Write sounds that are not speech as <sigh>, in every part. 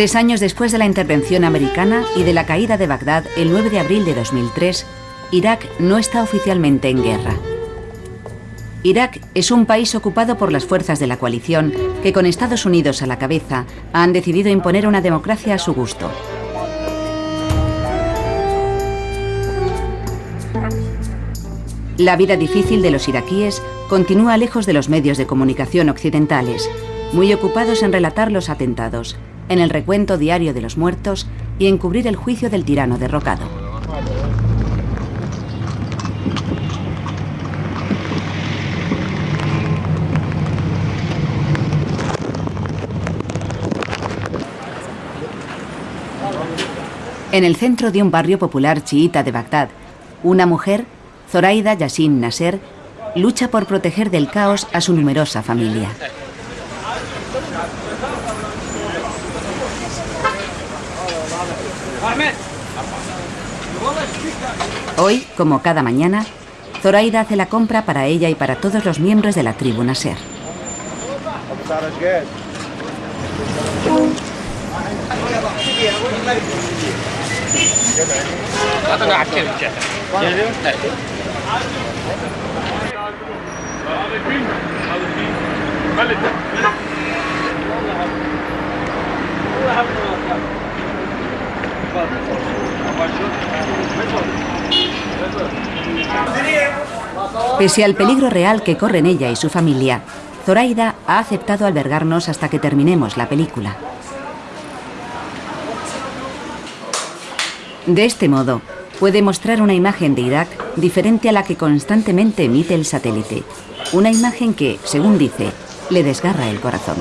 Tres años después de la intervención americana y de la caída de Bagdad el 9 de abril de 2003, Irak no está oficialmente en guerra. Irak es un país ocupado por las fuerzas de la coalición que con Estados Unidos a la cabeza han decidido imponer una democracia a su gusto. La vida difícil de los iraquíes continúa lejos de los medios de comunicación occidentales, muy ocupados en relatar los atentados, en el recuento diario de los muertos y en cubrir el juicio del tirano derrocado. En el centro de un barrio popular chiita de Bagdad, una mujer, Zoraida Yassin Nasser, lucha por proteger del caos a su numerosa familia. Hoy, como cada mañana, Zoraida hace la compra para ella y para todos los miembros de la tribu Nasser. Pese al peligro real que corren ella y su familia, Zoraida ha aceptado albergarnos hasta que terminemos la película. De este modo, puede mostrar una imagen de Irak diferente a la que constantemente emite el satélite. Una imagen que, según dice, le desgarra el corazón.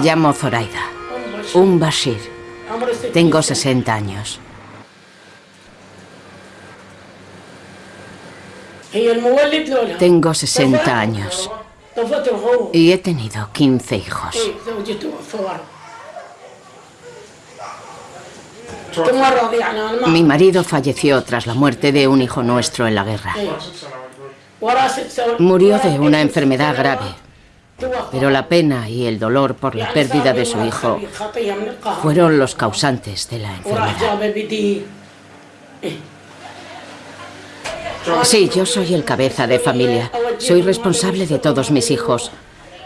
Me llamo Zoraida. Un Bashir. Tengo 60 años. Tengo 60 años. Y he tenido 15 hijos. Mi marido falleció tras la muerte de un hijo nuestro en la guerra. Murió de una enfermedad grave, pero la pena y el dolor por la pérdida de su hijo fueron los causantes de la enfermedad. Sí, yo soy el cabeza de familia. Soy responsable de todos mis hijos.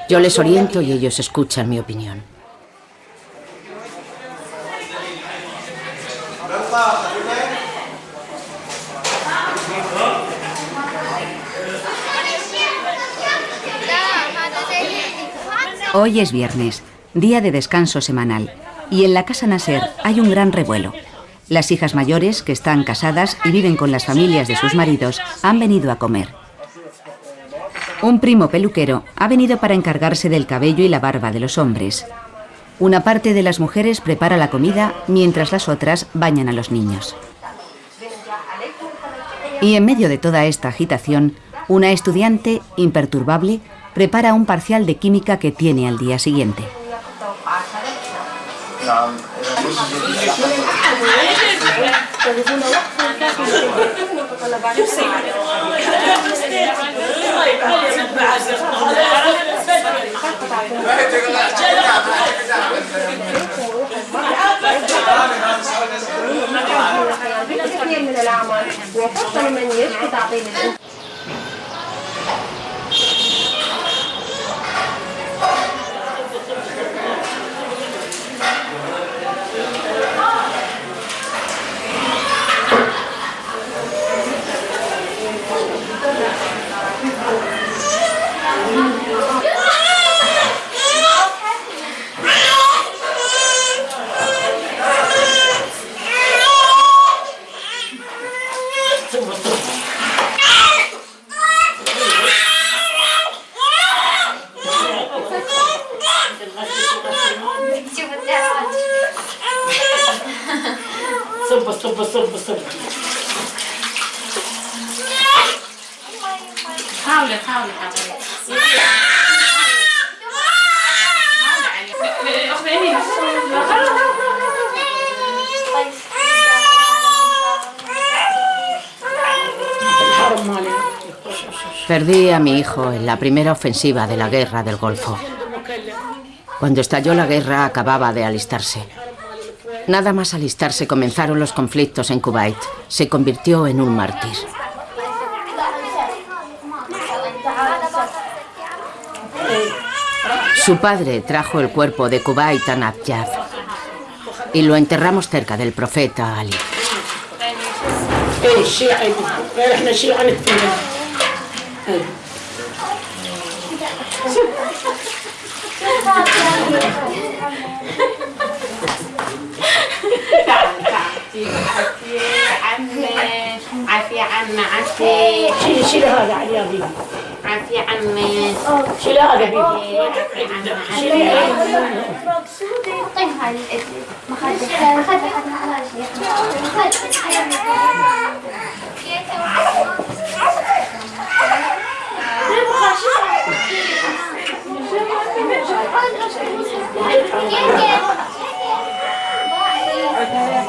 Yo les oriento y ellos escuchan mi opinión. Hoy es viernes, día de descanso semanal, y en la casa Nasser hay un gran revuelo. Las hijas mayores, que están casadas y viven con las familias de sus maridos, han venido a comer. Un primo peluquero ha venido para encargarse del cabello y la barba de los hombres. Una parte de las mujeres prepara la comida mientras las otras bañan a los niños. Y en medio de toda esta agitación, una estudiante imperturbable prepara un parcial de química que tiene al día siguiente. صب صب صب صب حاولي حاولي حاولي حرم مالي Perdí a mi hijo en la primera ofensiva de la guerra del Golfo. Cuando estalló la guerra acababa de alistarse. Nada más alistarse comenzaron los conflictos en Kuwait. Se convirtió en un mártir. Su padre trajo el cuerpo de Kuwait a y lo enterramos cerca del profeta Ali. عم عافية عم عافية شيل شيل هذا علي يا بيبي عافية عم شيل هذا بيبي عافية عم شيل طيها مخدة مخدة Yeah.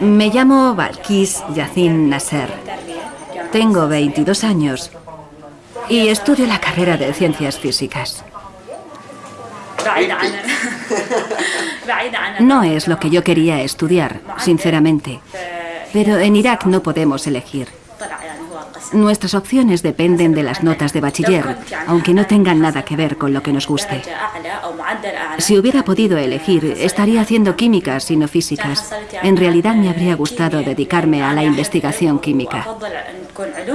Me llamo Balkis Yacin Nasser. Tengo 22 años y estudio la carrera de Ciencias Físicas. <laughs> No es lo que yo quería estudiar, sinceramente, pero en Irak no podemos elegir. Nuestras opciones dependen de las notas de bachiller, aunque no tengan nada que ver con lo que nos guste. Si hubiera podido elegir, estaría haciendo químicas y no físicas. En realidad me habría gustado dedicarme a la investigación química.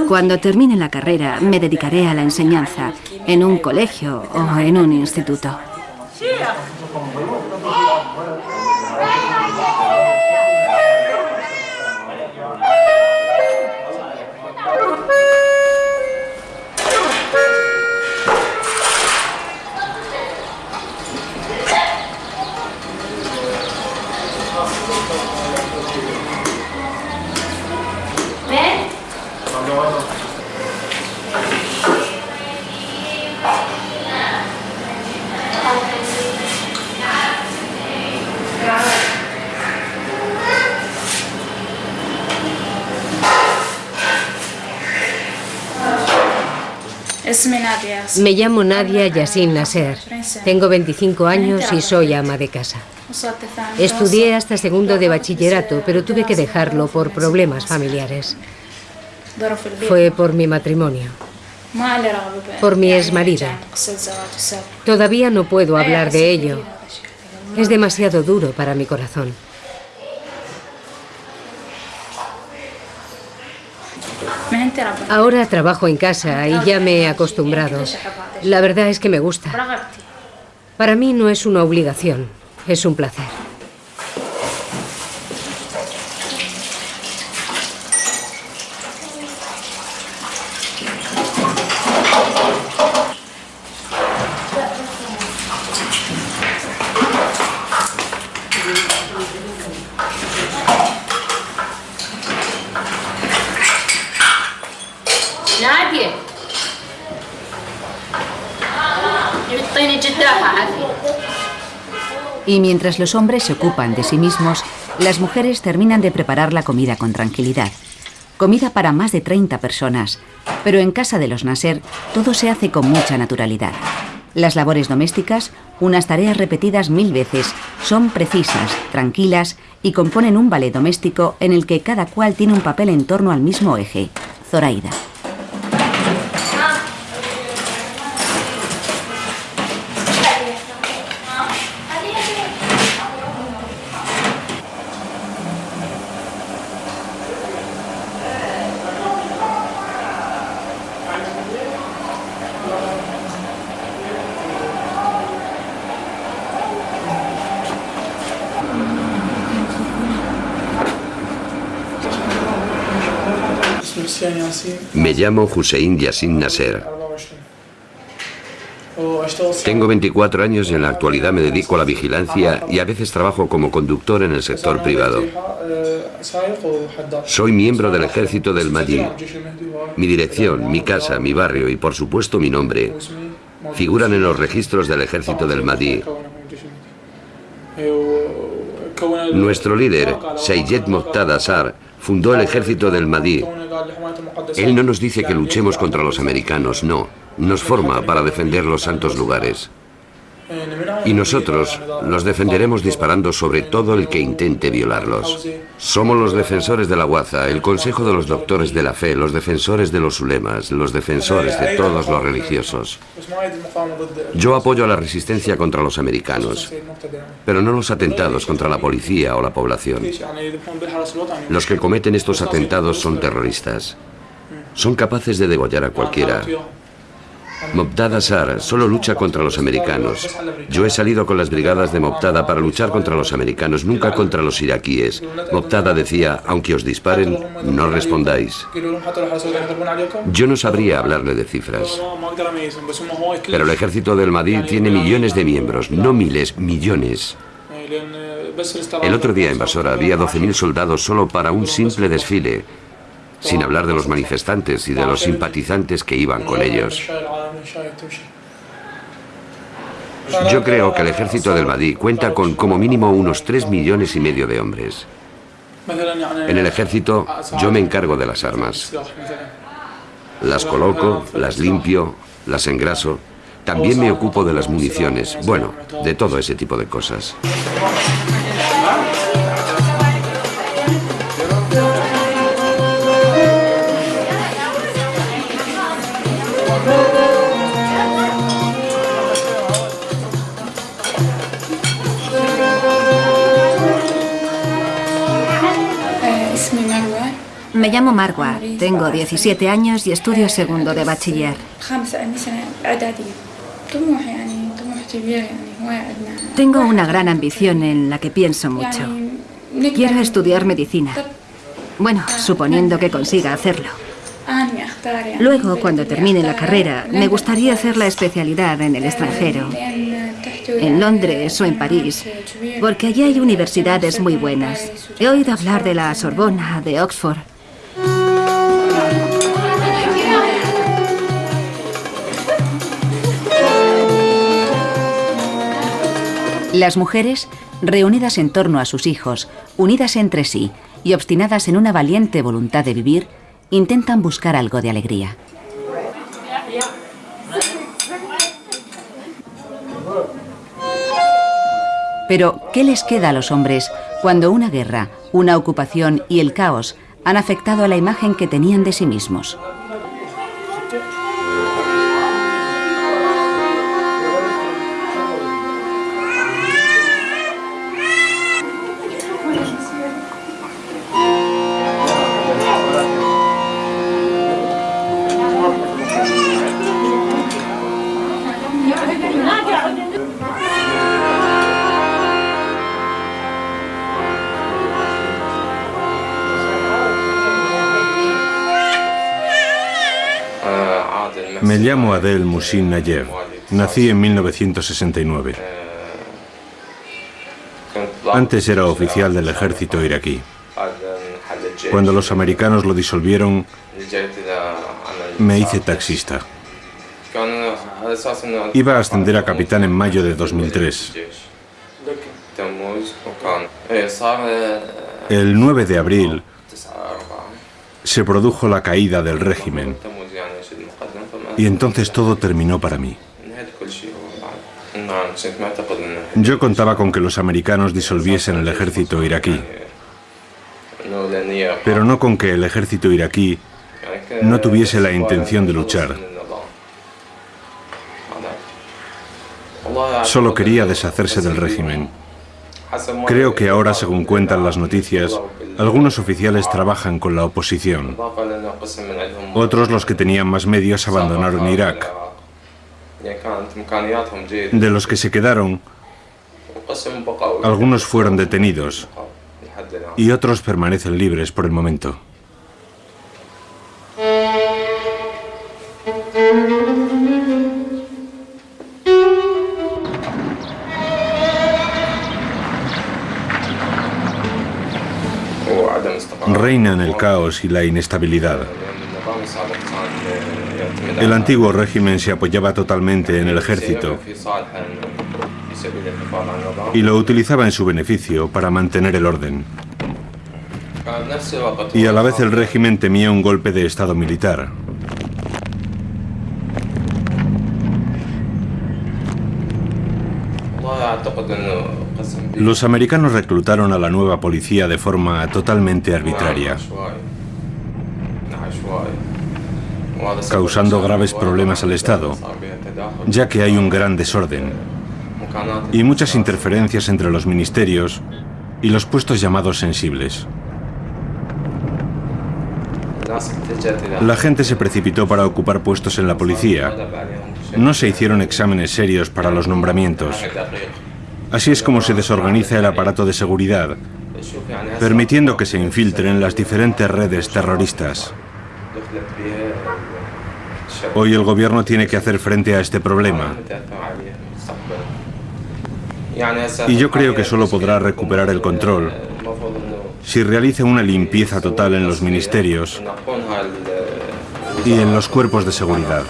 Cuando termine la carrera, me dedicaré a la enseñanza, en un colegio o en un instituto. Vamos. Me llamo Nadia Yassin Nasser. Tengo 25 años y soy ama de casa. Estudié hasta segundo de bachillerato, pero tuve que dejarlo por problemas familiares. Fue por mi matrimonio. Por mi exmarida. Todavía no puedo hablar de ello. Es demasiado duro para mi corazón. Ahora trabajo en casa y ya me he acostumbrado. La verdad es que me gusta. Para mí no es una obligación, es un placer. Y mientras los hombres se ocupan de sí mismos, las mujeres terminan de preparar la comida con tranquilidad. Comida para más de 30 personas, pero en casa de los Nasser todo se hace con mucha naturalidad. Las labores domésticas, unas tareas repetidas mil veces, son precisas, tranquilas y componen un ballet doméstico en el que cada cual tiene un papel en torno al mismo eje. Zoraida. Llamo Hussein Yassin Nasser. Tengo 24 años y en la actualidad me dedico a la vigilancia y a veces trabajo como conductor en el sector privado. Soy miembro del ejército del Mahdi. Mi dirección, mi casa, mi barrio y por supuesto mi nombre figuran en los registros del ejército del Mahdi. Nuestro líder, Sayed Moqtada Sar, fundó el ejército del Mahdi él no nos dice que luchemos contra los americanos, no. Nos forma para defender los santos lugares. Y nosotros los defenderemos disparando sobre todo el que intente violarlos. Somos los defensores de la Guaza, el Consejo de los Doctores de la Fe, los defensores de los ulemas, los defensores de todos los religiosos. Yo apoyo a la resistencia contra los americanos, pero no los atentados contra la policía o la población. Los que cometen estos atentados son terroristas. Son capaces de degollar a cualquiera, Mobtada Sar solo lucha contra los americanos. Yo he salido con las brigadas de Mobtada para luchar contra los americanos, nunca contra los iraquíes. Mobtada decía, aunque os disparen, no respondáis. Yo no sabría hablarle de cifras. Pero el ejército del Madí tiene millones de miembros, no miles, millones. El otro día en Basora había 12.000 soldados solo para un simple desfile sin hablar de los manifestantes y de los simpatizantes que iban con ellos. Yo creo que el ejército del Badí cuenta con como mínimo unos 3 millones y medio de hombres. En el ejército yo me encargo de las armas. Las coloco, las limpio, las engraso. También me ocupo de las municiones, bueno, de todo ese tipo de cosas. llamo Marwa, tengo 17 años y estudio segundo de bachiller. Tengo una gran ambición en la que pienso mucho. Quiero estudiar medicina. Bueno, suponiendo que consiga hacerlo. Luego, cuando termine la carrera, me gustaría hacer la especialidad en el extranjero, en Londres o en París, porque allí hay universidades muy buenas. He oído hablar de la Sorbona, de Oxford. Las mujeres, reunidas en torno a sus hijos, unidas entre sí y obstinadas en una valiente voluntad de vivir, intentan buscar algo de alegría. Pero, ¿qué les queda a los hombres cuando una guerra, una ocupación y el caos han afectado a la imagen que tenían de sí mismos? Adel Musin Nayev. Nací en 1969. Antes era oficial del ejército iraquí. Cuando los americanos lo disolvieron, me hice taxista. Iba a ascender a capitán en mayo de 2003. El 9 de abril se produjo la caída del régimen y entonces todo terminó para mí. Yo contaba con que los americanos disolviesen el ejército iraquí, pero no con que el ejército iraquí no tuviese la intención de luchar. Solo quería deshacerse del régimen. Creo que ahora, según cuentan las noticias, algunos oficiales trabajan con la oposición. Otros, los que tenían más medios, abandonaron Irak. De los que se quedaron, algunos fueron detenidos y otros permanecen libres por el momento. Reinan el caos y la inestabilidad. El antiguo régimen se apoyaba totalmente en el ejército y lo utilizaba en su beneficio para mantener el orden. Y a la vez el régimen temía un golpe de Estado militar. Los americanos reclutaron a la nueva policía de forma totalmente arbitraria, causando graves problemas al Estado, ya que hay un gran desorden y muchas interferencias entre los ministerios y los puestos llamados sensibles. La gente se precipitó para ocupar puestos en la policía. No se hicieron exámenes serios para los nombramientos. Así es como se desorganiza el aparato de seguridad, permitiendo que se infiltren las diferentes redes terroristas. Hoy el gobierno tiene que hacer frente a este problema. Y yo creo que solo podrá recuperar el control si realiza una limpieza total en los ministerios y en los cuerpos de seguridad.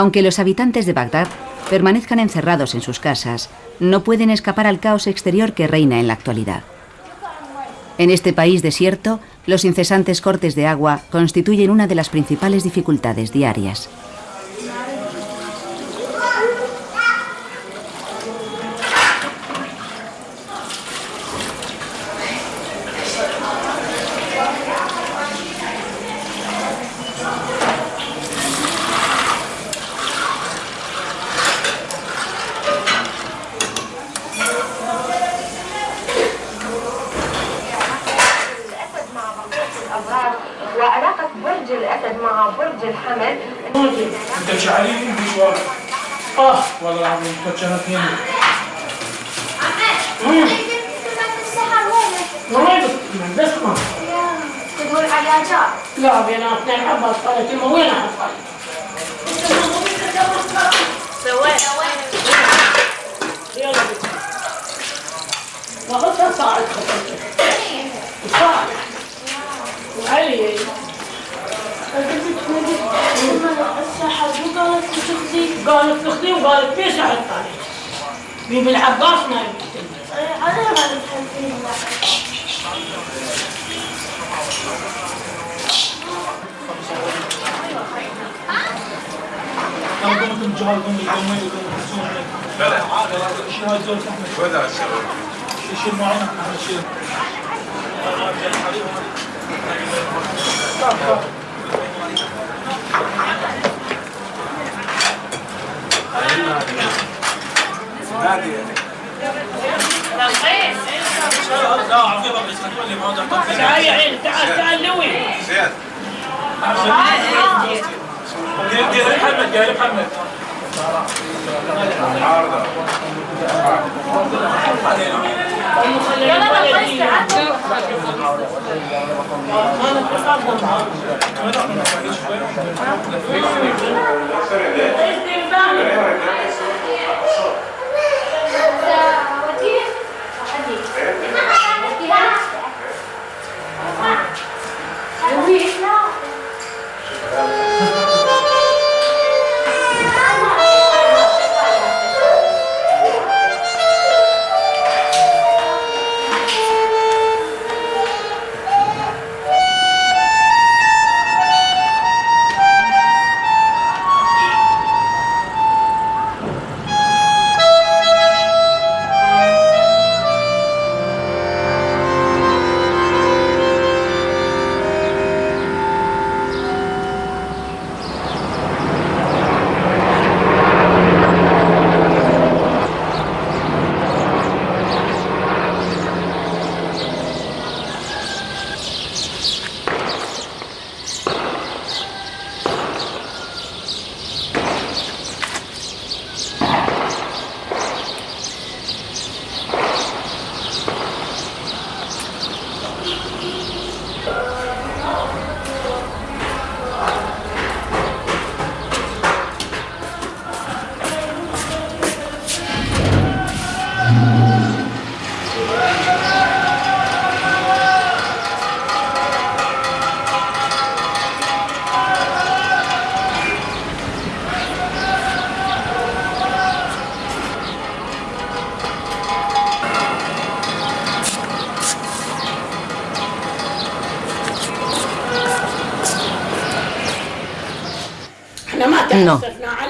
Aunque los habitantes de Bagdad permanezcan encerrados en sus casas, no pueden escapar al caos exterior que reina en la actualidad. En este país desierto, los incesantes cortes de agua constituyen una de las principales dificultades diarias. عبد الحمد. انت مش علي انجلش آه والله العظيم كنت أنا اثنين تقول على جار. لا بينا اثنين عباس قالت امه وين حصل؟ سويت يلا بك ما خطر صاعد خطر حبوك قالت تخزي قالت تخزي وقالت فيش حط عليك مين بالعباس ما أنا ما لو كنتم جهالكم بالجمل وكنتم تحسون بلى شو هاي زول تحمل ولا الشباب شيل معنا شيل Thank you. تعال تعال لوي زياد محمد يا محمد عارضة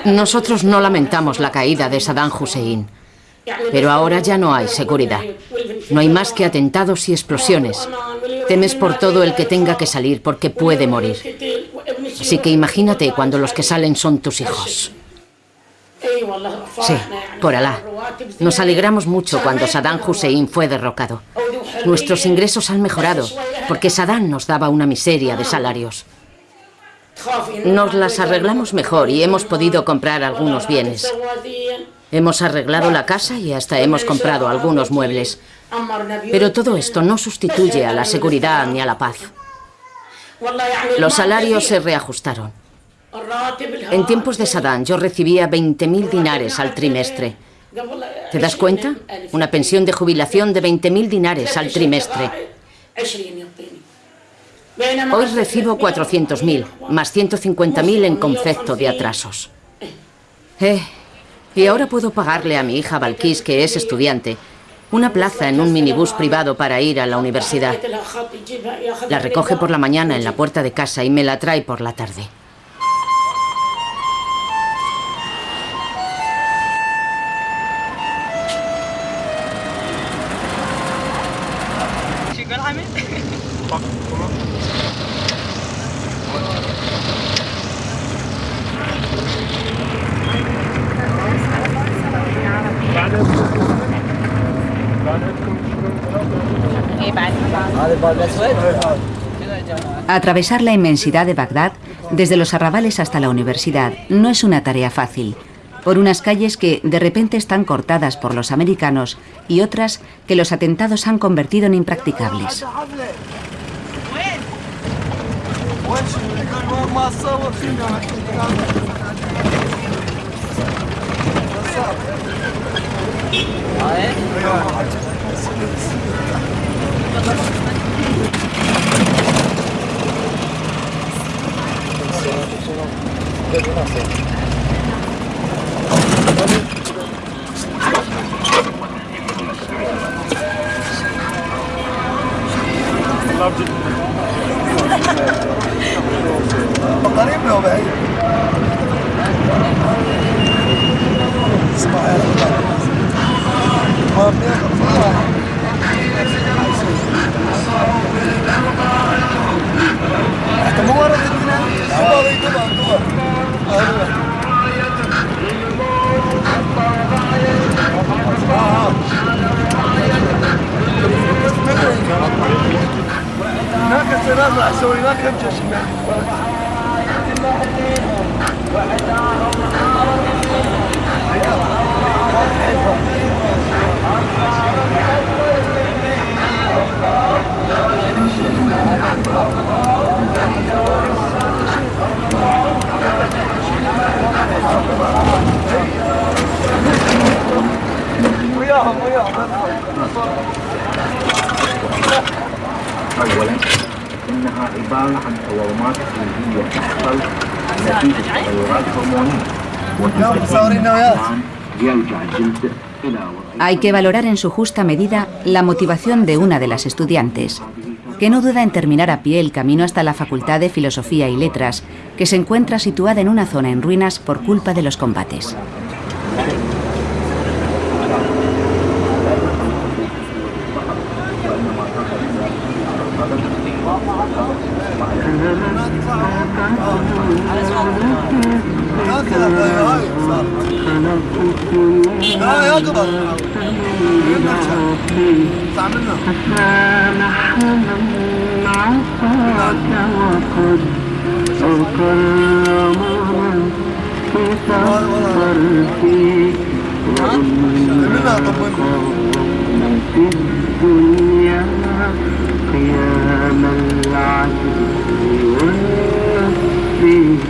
nosotros no lamentamos la caída de Saddam Hussein. Pero ahora ya no hay seguridad. No hay más que atentados y explosiones. Temes por todo el que tenga que salir porque puede morir. Así que imagínate cuando los que salen son tus hijos. Sí, por Alá. Nos alegramos mucho cuando Saddam Hussein fue derrocado. Nuestros ingresos han mejorado porque Saddam nos daba una miseria de salarios. Nos las arreglamos mejor y hemos podido comprar algunos bienes. Hemos arreglado la casa y hasta hemos comprado algunos muebles. Pero todo esto no sustituye a la seguridad ni a la paz. Los salarios se reajustaron. En tiempos de Saddam yo recibía 20.000 dinares al trimestre. ¿Te das cuenta? Una pensión de jubilación de 20.000 dinares al trimestre. Hoy recibo 400.000, más 150.000 en concepto de atrasos. Eh, y ahora puedo pagarle a mi hija Balkis, que es estudiante, una plaza en un minibús privado para ir a la universidad. La recoge por la mañana en la puerta de casa y me la trae por la tarde. Atravesar la inmensidad de Bagdad, desde los arrabales hasta la universidad, no es una tarea fácil. Por unas calles que de repente están cortadas por los americanos y otras que los atentados han convertido en impracticables. قريب له بعيد اسمع يا حتى مو ورد هناك تنازع سويناه كم جيش Thank you. وياهم وياهم اولا إنها عبارة عن تورمات سلبيه تحصل نتيجة تغيرات هرمونية. يرجع الجلد Hay que valorar en su justa medida la motivación de una de las estudiantes, que no duda en terminar a pie el camino hasta la Facultad de Filosofía y Letras, que se encuentra situada en una zona en ruinas por culpa de los combates. لا يقدر تعملنا حتى نحن عصاك وقد أكرمنا في سفرك وإنك في الدنيا قيام العدل والنصر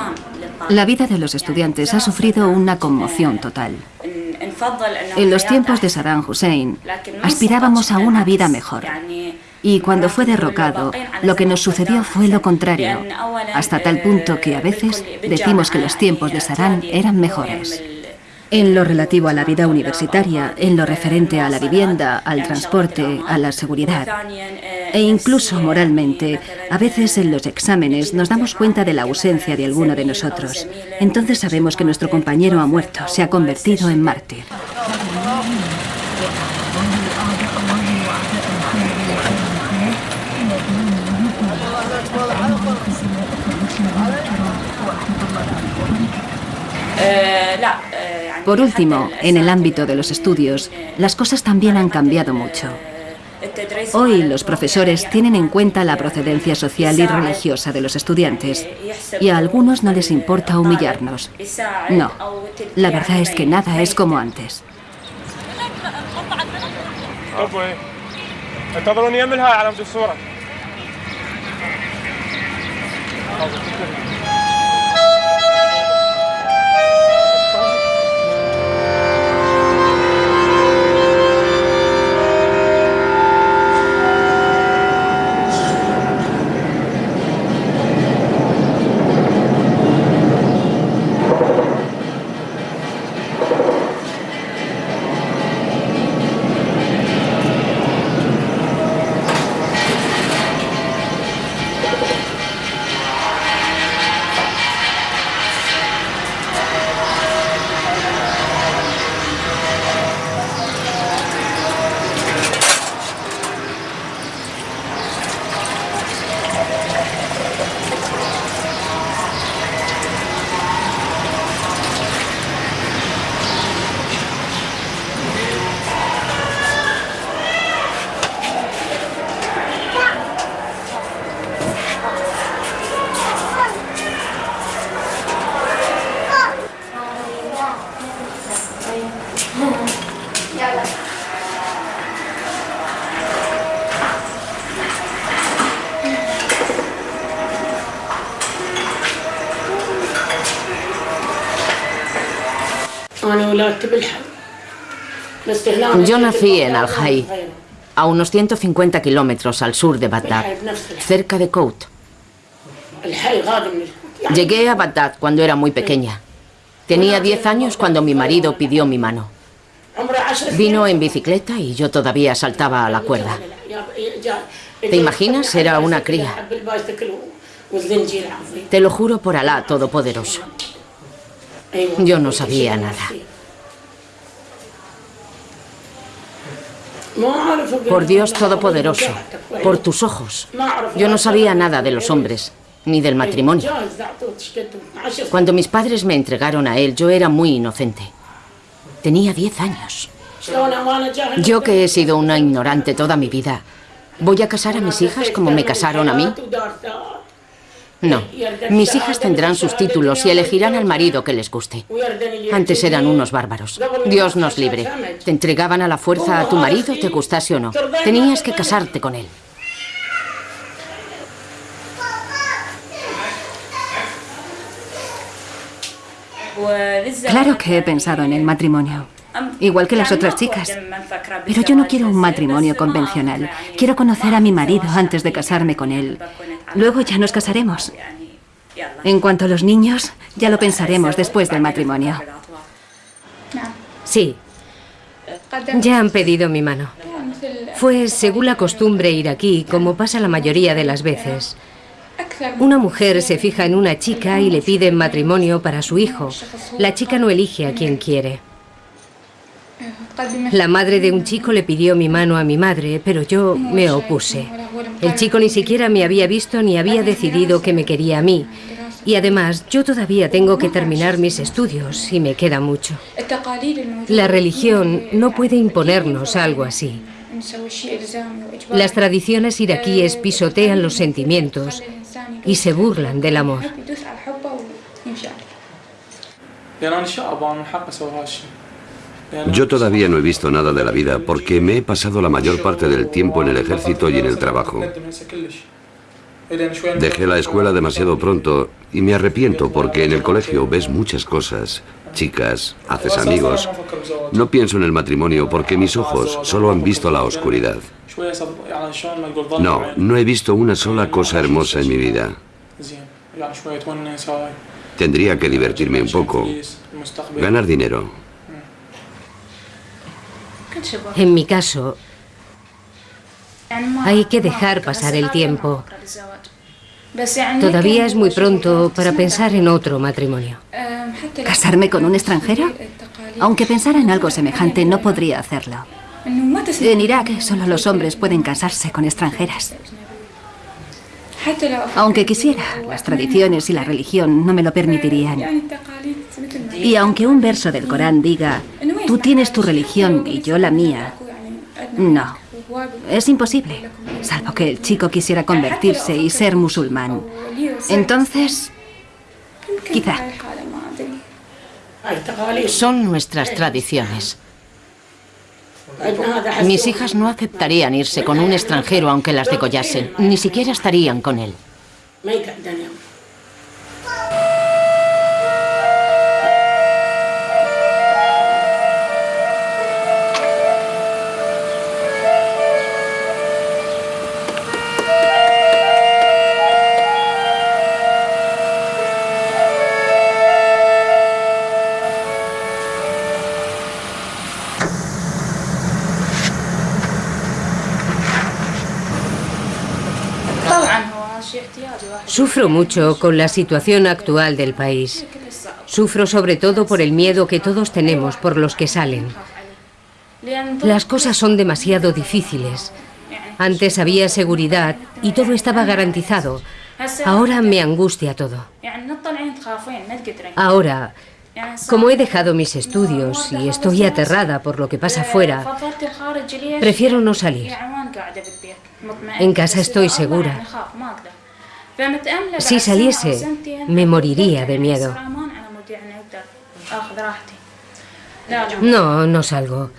La vida de los estudiantes ha sufrido una conmoción total. En los tiempos de Saddam Hussein, aspirábamos a una vida mejor. Y cuando fue derrocado, lo que nos sucedió fue lo contrario, hasta tal punto que a veces decimos que los tiempos de Saddam eran mejores. En lo relativo a la vida universitaria, en lo referente a la vivienda, al transporte, a la seguridad e incluso moralmente, a veces en los exámenes nos damos cuenta de la ausencia de alguno de nosotros. Entonces sabemos que nuestro compañero ha muerto, se ha convertido en mártir. Por último, en el ámbito de los estudios, las cosas también han cambiado mucho. Hoy los profesores tienen en cuenta la procedencia social y religiosa de los estudiantes y a algunos no les importa humillarnos. No, la verdad es que nada es como antes. Yo nací en Al-Hay, a unos 150 kilómetros al sur de Bagdad, cerca de Kout. Llegué a Bagdad cuando era muy pequeña. Tenía 10 años cuando mi marido pidió mi mano. Vino en bicicleta y yo todavía saltaba a la cuerda. ¿Te imaginas? Era una cría. Te lo juro por Alá Todopoderoso. Yo no sabía nada. Por Dios Todopoderoso, por tus ojos. Yo no sabía nada de los hombres, ni del matrimonio. Cuando mis padres me entregaron a él, yo era muy inocente. Tenía 10 años. Yo que he sido una ignorante toda mi vida, ¿voy a casar a mis hijas como me casaron a mí? No, mis hijas tendrán sus títulos y elegirán al marido que les guste. Antes eran unos bárbaros. Dios nos libre. Te entregaban a la fuerza a tu marido, te gustase o no. Tenías que casarte con él. Claro que he pensado en el matrimonio. Igual que las otras chicas. Pero yo no quiero un matrimonio convencional. Quiero conocer a mi marido antes de casarme con él. Luego ya nos casaremos. En cuanto a los niños, ya lo pensaremos después del matrimonio. Sí. Ya han pedido mi mano. Fue según la costumbre iraquí, como pasa la mayoría de las veces. Una mujer se fija en una chica y le pide matrimonio para su hijo. La chica no elige a quien quiere. La madre de un chico le pidió mi mano a mi madre, pero yo me opuse. El chico ni siquiera me había visto ni había decidido que me quería a mí. Y además, yo todavía tengo que terminar mis estudios y me queda mucho. La religión no puede imponernos algo así. Las tradiciones iraquíes pisotean los sentimientos y se burlan del amor. Yo todavía no he visto nada de la vida porque me he pasado la mayor parte del tiempo en el ejército y en el trabajo. Dejé la escuela demasiado pronto y me arrepiento porque en el colegio ves muchas cosas. Chicas, haces amigos. No pienso en el matrimonio porque mis ojos solo han visto la oscuridad. No, no he visto una sola cosa hermosa en mi vida. Tendría que divertirme un poco. Ganar dinero. En mi caso, hay que dejar pasar el tiempo. Todavía es muy pronto para pensar en otro matrimonio. ¿Casarme con un extranjero? Aunque pensara en algo semejante, no podría hacerlo. En Irak solo los hombres pueden casarse con extranjeras. Aunque quisiera, las tradiciones y la religión no me lo permitirían. Y aunque un verso del Corán diga, tú tienes tu religión y yo la mía, no, es imposible, salvo que el chico quisiera convertirse y ser musulmán. Entonces, quizá. Son nuestras tradiciones. Mis hijas no aceptarían irse con un extranjero aunque las degollasen. Ni siquiera estarían con él. Sufro mucho con la situación actual del país. Sufro sobre todo por el miedo que todos tenemos por los que salen. Las cosas son demasiado difíciles. Antes había seguridad y todo estaba garantizado. Ahora me angustia todo. Ahora, como he dejado mis estudios y estoy aterrada por lo que pasa afuera, prefiero no salir. En casa estoy segura. Si saliese, me moriría de miedo. No, no salgo.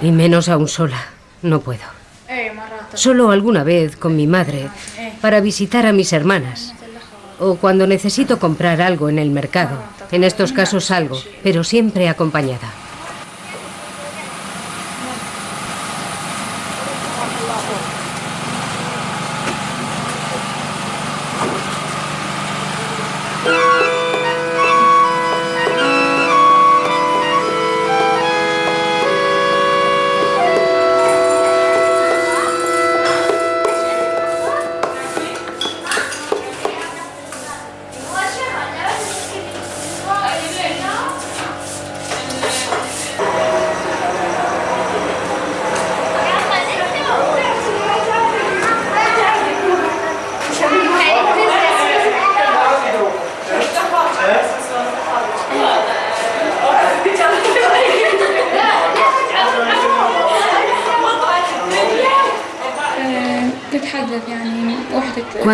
Y menos aún sola. No puedo. Solo alguna vez con mi madre para visitar a mis hermanas. O cuando necesito comprar algo en el mercado. En estos casos salgo, pero siempre acompañada.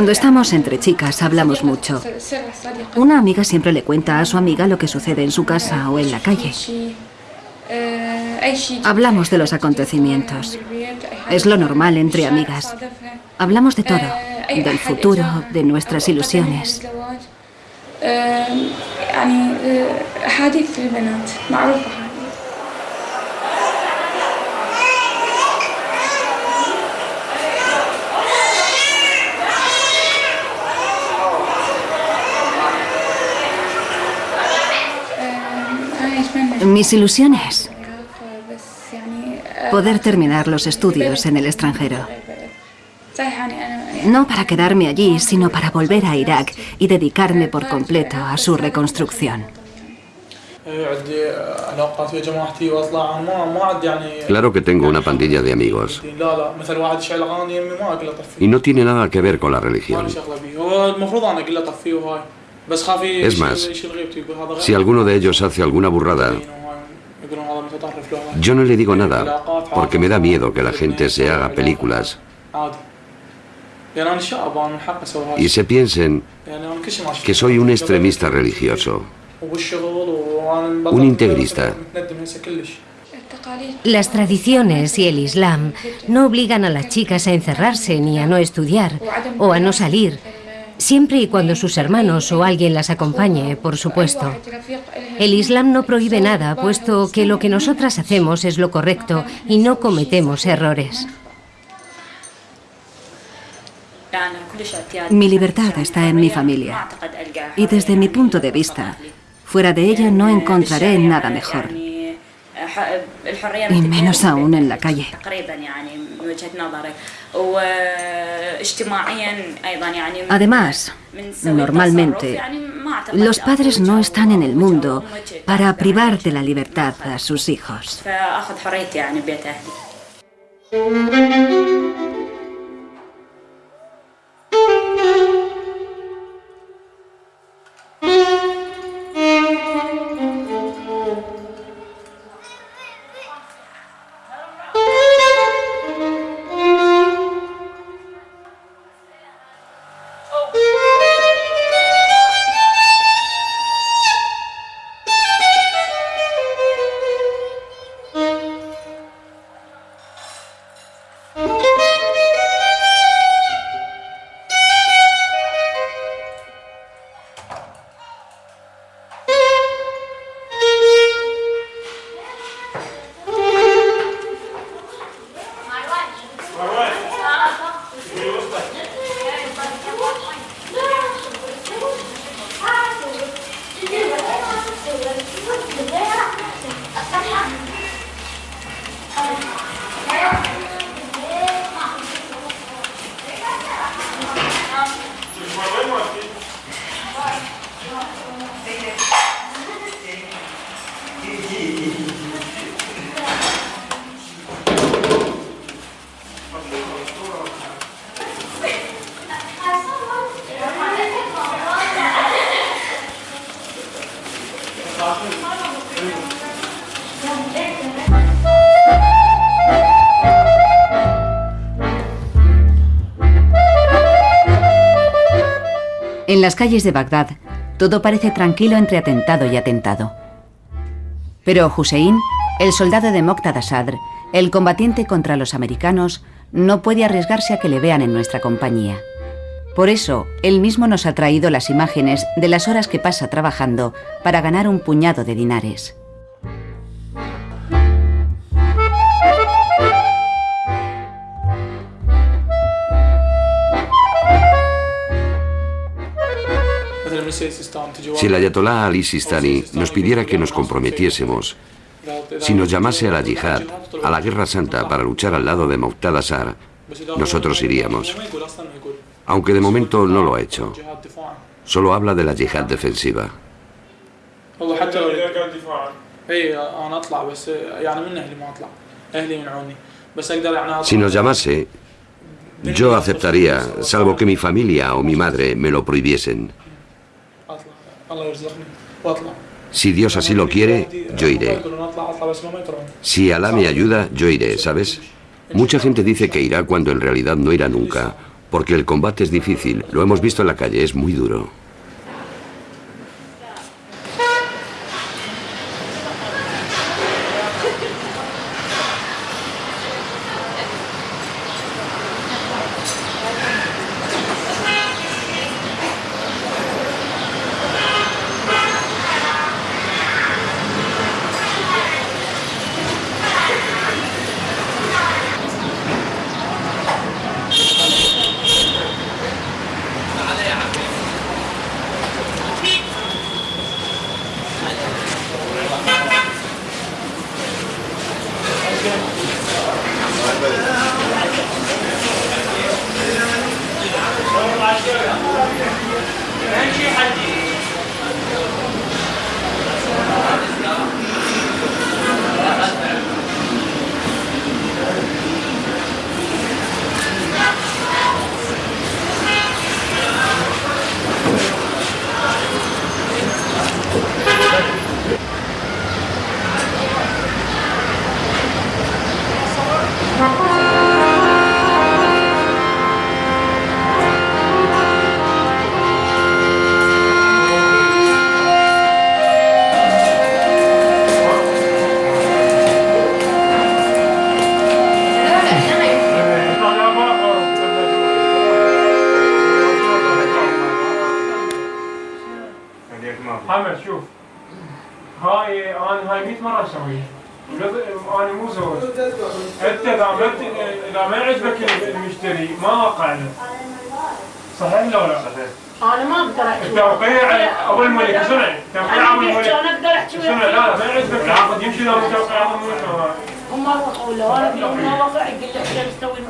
Cuando estamos entre chicas hablamos mucho. Una amiga siempre le cuenta a su amiga lo que sucede en su casa o en la calle. Hablamos de los acontecimientos. Es lo normal entre amigas. Hablamos de todo, del futuro, de nuestras ilusiones. Mis ilusiones. Poder terminar los estudios en el extranjero. No para quedarme allí, sino para volver a Irak y dedicarme por completo a su reconstrucción. Claro que tengo una pandilla de amigos. Y no tiene nada que ver con la religión. Es más, si alguno de ellos hace alguna burrada, yo no le digo nada, porque me da miedo que la gente se haga películas y se piensen que soy un extremista religioso, un integrista. Las tradiciones y el Islam no obligan a las chicas a encerrarse ni a no estudiar o a no salir, siempre y cuando sus hermanos o alguien las acompañe, por supuesto. El Islam no prohíbe nada, puesto que lo que nosotras hacemos es lo correcto y no cometemos errores. Mi libertad está en mi familia. Y desde mi punto de vista, fuera de ella no encontraré nada mejor. Y menos aún en la calle. Además, normalmente, los padres no están en el mundo para privar de la libertad a sus hijos. <laughs> las calles de Bagdad, todo parece tranquilo entre atentado y atentado. Pero Hussein, el soldado de Moqtada Sadr, el combatiente contra los americanos, no puede arriesgarse a que le vean en nuestra compañía. Por eso, él mismo nos ha traído las imágenes de las horas que pasa trabajando para ganar un puñado de dinares. Si el ayatolá Ali Sistani nos pidiera que nos comprometiésemos, si nos llamase a la yihad, a la guerra santa para luchar al lado de Muqtada Sar, nosotros iríamos. Aunque de momento no lo ha hecho. Solo habla de la yihad defensiva. Si nos llamase, yo aceptaría, salvo que mi familia o mi madre me lo prohibiesen. Si Dios así lo quiere, yo iré. Si Alá me ayuda, yo iré, ¿sabes? Mucha gente dice que irá cuando en realidad no irá nunca, porque el combate es difícil, lo hemos visto en la calle, es muy duro.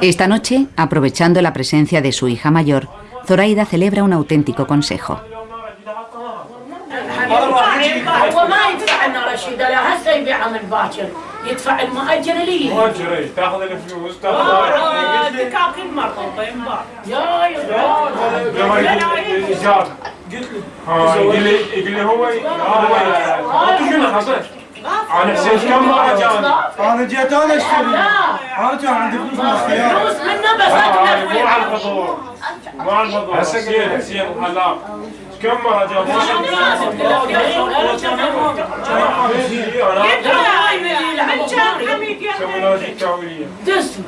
Esta noche, aprovechando la presencia de su hija mayor, Zoraida celebra un auténtico consejo. أنا حسيت كم مره جاني أنا جيت أنا اشتري أنا كان عندي فلوس من الخيار فلوس منه بس مو على الفطور مو على الفطور حسين حسين حلاق كم مره جاني دسمه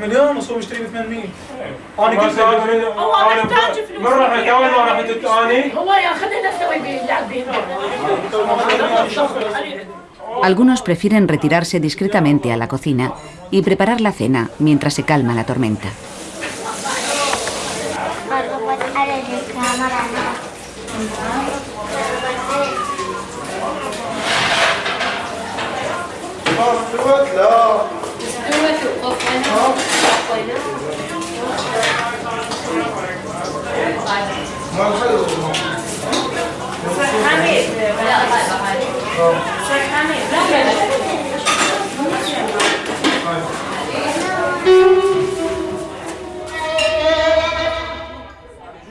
مليون وصوم اشتري ب 800 أنا قلت هو محتاج فلوس من رحت اول ما رحت اني هو ياخذها نفسه به يلعب به Algunos prefieren retirarse discretamente a la cocina y preparar la cena mientras se calma la tormenta.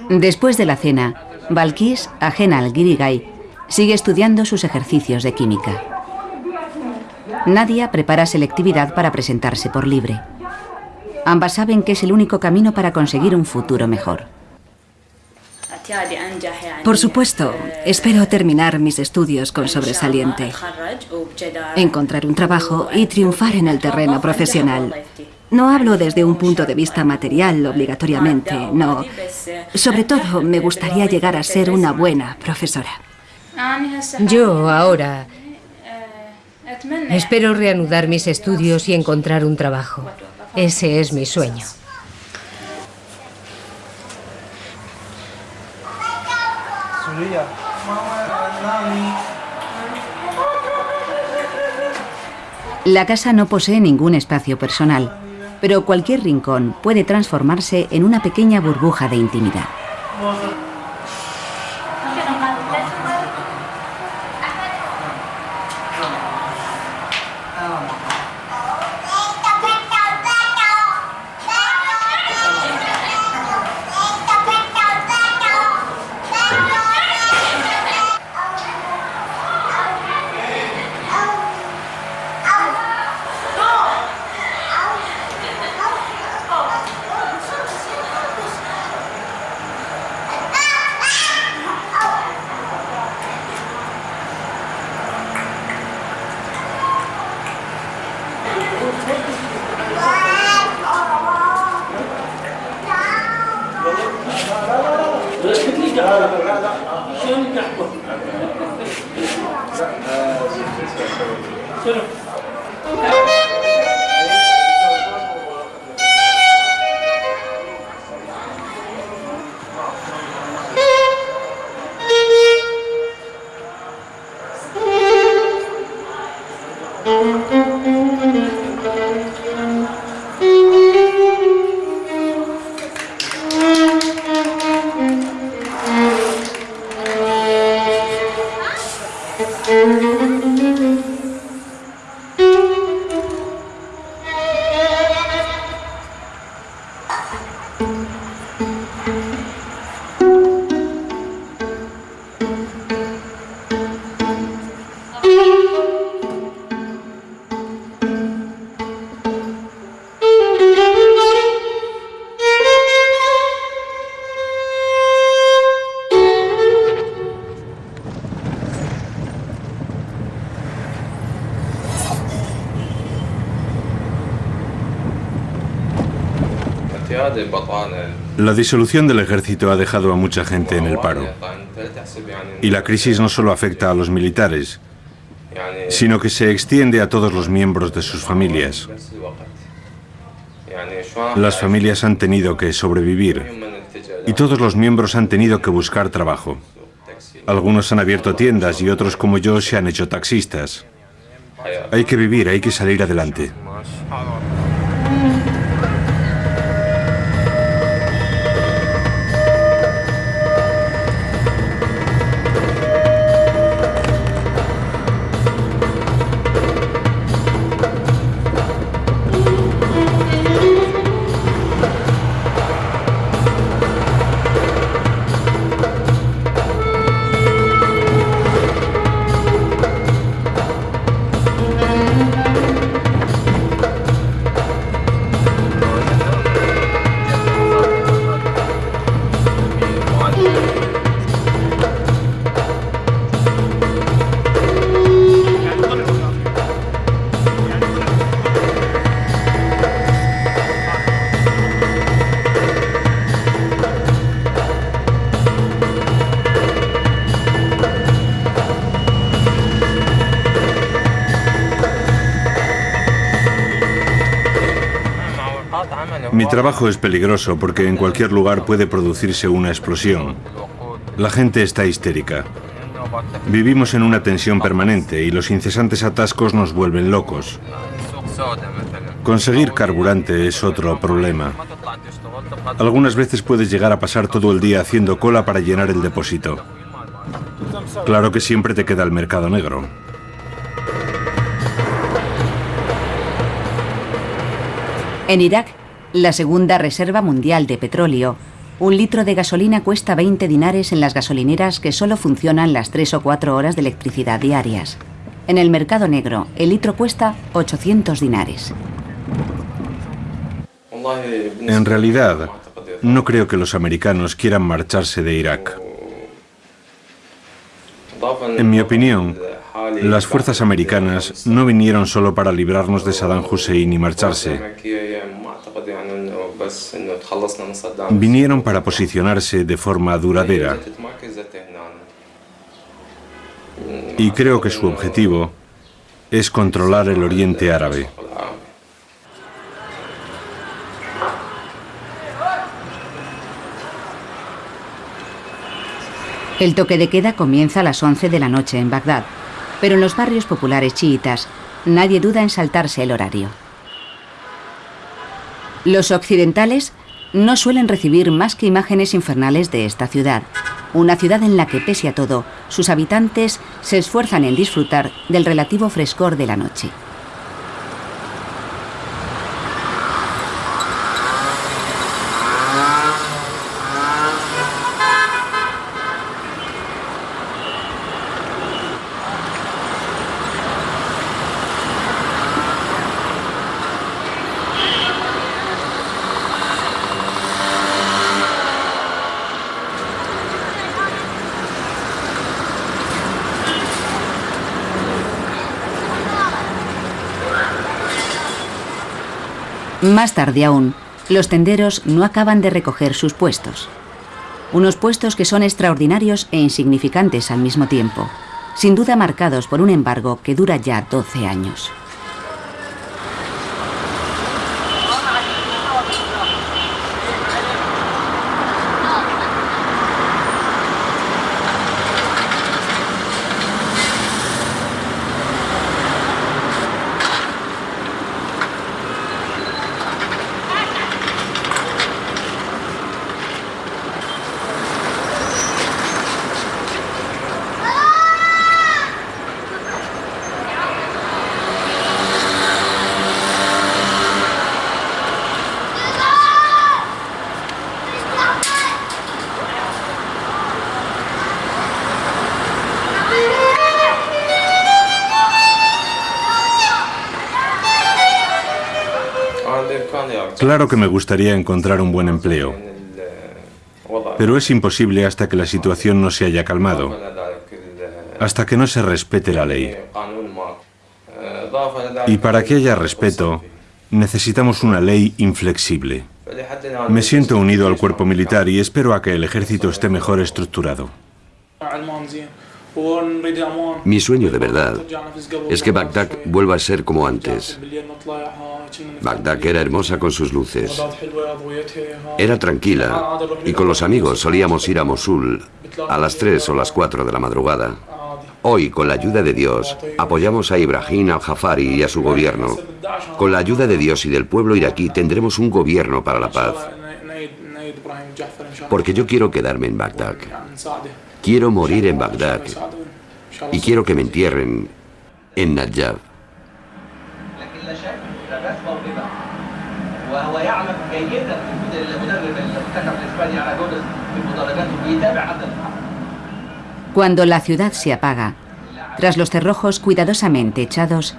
Después de la cena, Balkis, ajena al Girigay, sigue estudiando sus ejercicios de química. Nadia prepara selectividad para presentarse por libre. Ambas saben que es el único camino para conseguir un futuro mejor. Por supuesto, espero terminar mis estudios con sobresaliente, encontrar un trabajo y triunfar en el terreno profesional. No hablo desde un punto de vista material obligatoriamente, no. Sobre todo, me gustaría llegar a ser una buena profesora. Yo ahora espero reanudar mis estudios y encontrar un trabajo. Ese es mi sueño. La casa no posee ningún espacio personal, pero cualquier rincón puede transformarse en una pequeña burbuja de intimidad. La disolución del ejército ha dejado a mucha gente en el paro. Y la crisis no solo afecta a los militares, sino que se extiende a todos los miembros de sus familias. Las familias han tenido que sobrevivir y todos los miembros han tenido que buscar trabajo. Algunos han abierto tiendas y otros como yo se han hecho taxistas. Hay que vivir, hay que salir adelante. Mi trabajo es peligroso porque en cualquier lugar puede producirse una explosión. La gente está histérica. Vivimos en una tensión permanente y los incesantes atascos nos vuelven locos. Conseguir carburante es otro problema. Algunas veces puedes llegar a pasar todo el día haciendo cola para llenar el depósito. Claro que siempre te queda el mercado negro. En Irak, la segunda reserva mundial de petróleo, un litro de gasolina cuesta 20 dinares en las gasolineras que solo funcionan las 3 o 4 horas de electricidad diarias. En el mercado negro, el litro cuesta 800 dinares. En realidad, no creo que los americanos quieran marcharse de Irak. En mi opinión, las fuerzas americanas no vinieron solo para librarnos de Saddam Hussein y marcharse. Vinieron para posicionarse de forma duradera. Y creo que su objetivo es controlar el Oriente Árabe. El toque de queda comienza a las 11 de la noche en Bagdad, pero en los barrios populares chiitas nadie duda en saltarse el horario. Los occidentales no suelen recibir más que imágenes infernales de esta ciudad, una ciudad en la que, pese a todo, sus habitantes se esfuerzan en disfrutar del relativo frescor de la noche. Más tarde aún, los tenderos no acaban de recoger sus puestos. Unos puestos que son extraordinarios e insignificantes al mismo tiempo, sin duda marcados por un embargo que dura ya 12 años. Claro que me gustaría encontrar un buen empleo, pero es imposible hasta que la situación no se haya calmado, hasta que no se respete la ley. Y para que haya respeto, necesitamos una ley inflexible. Me siento unido al cuerpo militar y espero a que el ejército esté mejor estructurado. Mi sueño de verdad es que Bagdad vuelva a ser como antes. Bagdad era hermosa con sus luces. Era tranquila y con los amigos solíamos ir a Mosul a las 3 o las 4 de la madrugada. Hoy, con la ayuda de Dios, apoyamos a Ibrahim al-Jafari y a su gobierno. Con la ayuda de Dios y del pueblo iraquí tendremos un gobierno para la paz. Porque yo quiero quedarme en Bagdad. Quiero morir en Bagdad y quiero que me entierren en Najaf. Cuando la ciudad se apaga, tras los cerrojos cuidadosamente echados,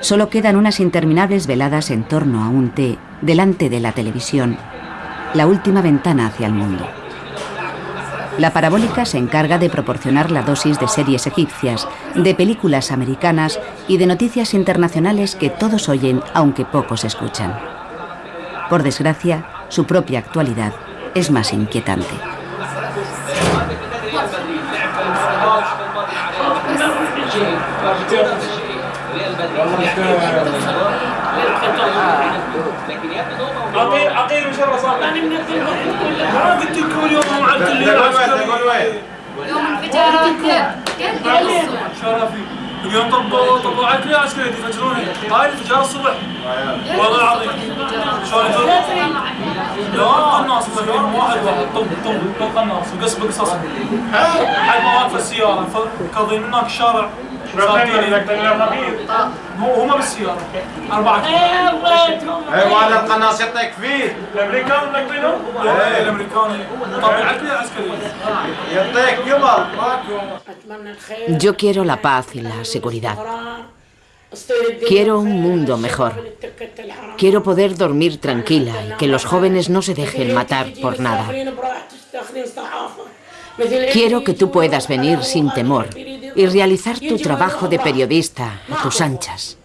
solo quedan unas interminables veladas en torno a un té delante de la televisión, la última ventana hacia el mundo. La parabólica se encarga de proporcionar la dosis de series egipcias, de películas americanas y de noticias internacionales que todos oyen aunque pocos escuchan. Por desgracia, su propia actualidad es más inquietante. لعبت الليلة يوم انفجارات آه، كل الصبح؟ اليوم طبوا طبوا على عسكري تفجروني. هاي الانفجار الصبح. والله العظيم. شلون يجون؟ لا قناص مسكين واحد واحد. طب طب طب قناص وقص بقصص. حد ما واقفه السيارة كاظين هناك الشارع هو هم بالسياره اربعه ايوه هذا القناص يعطيك فيه الامريكان ملقينه؟ ايه الامريكان طبعا على الكل عسكري يعطيك قبل Yo quiero la paz y la seguridad. Quiero un mundo mejor. Quiero poder dormir tranquila y que los jóvenes no se dejen matar por nada. Quiero que tú puedas venir sin temor y realizar tu trabajo de periodista a tus anchas.